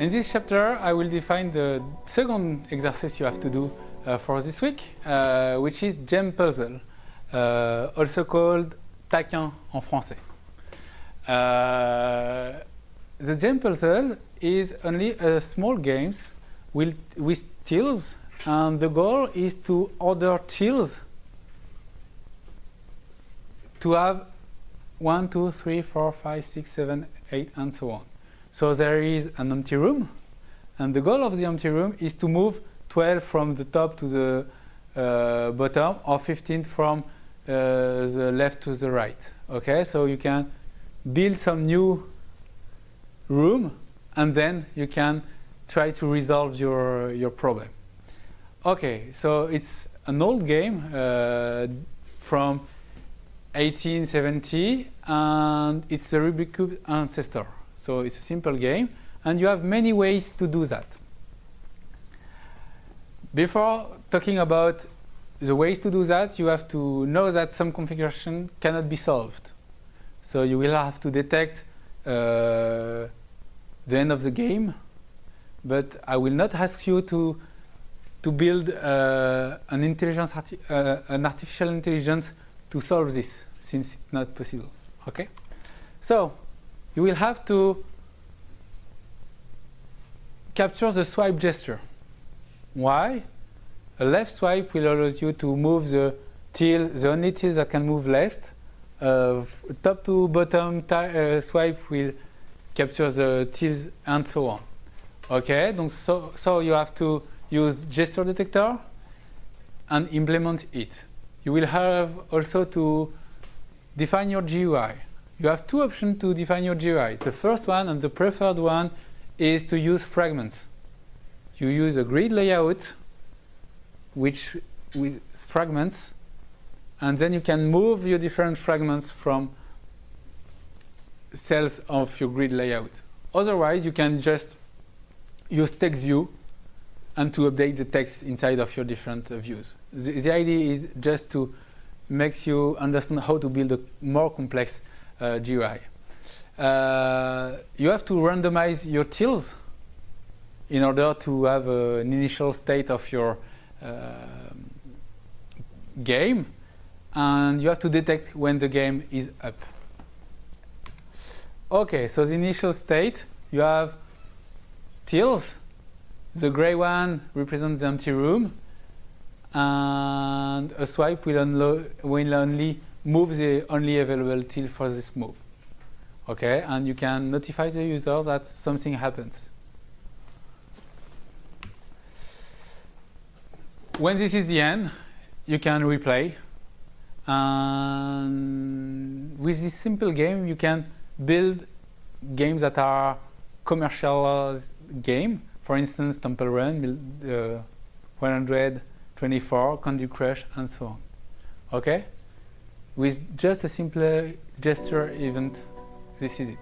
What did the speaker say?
in this chapter, I will define the second exercise you have to do uh, for this week, uh, which is gem puzzle, uh, also called taquin en français. Uh, the gem puzzle is only a small game with, with tiles, and the goal is to order tiles to have 1, 2, 3, 4, 5, 6, 7, 8, and so on. So there is an empty room, and the goal of the empty room is to move 12 from the top to the uh, bottom, or 15 from uh, the left to the right. Okay, so you can build some new room, and then you can try to resolve your your problem. Okay, so it's an old game uh, from 1870, and it's a Rubik's Cube ancestor. So it's a simple game, and you have many ways to do that. Before talking about the ways to do that, you have to know that some configuration cannot be solved. So you will have to detect uh, the end of the game, but I will not ask you to to build uh, an intelligence, arti uh, an artificial intelligence to solve this, since it's not possible. Okay, so you will have to capture the swipe gesture. Why? A left swipe will allow you to move the till, the only till that can move left. Uh, top to bottom uh, swipe will capture the tills and so on. Okay, so, so you have to use gesture detector and implement it. You will have also to define your GUI you have two options to define your GUI. The first one and the preferred one is to use fragments. You use a grid layout which with fragments and then you can move your different fragments from cells of your grid layout. Otherwise, you can just use text view and to update the text inside of your different uh, views. The, the, idea is just to make you understand how to build a more complex GUI. Uh, you have to randomize your tills in order to have an initial state of your uh, game and you have to detect when the game is up. Okay, so the initial state, you have tills. The gray one represents the empty room and a swipe will, will only move the only available till for this move. Okay, and you can notify the user that something happens. When this is the end, you can replay. And with this simple game, you can build games that are commercial game. For instance, Temple Run, uh, 124, Candy Crush, and so on. Okay? With just a simple gesture event, this is it.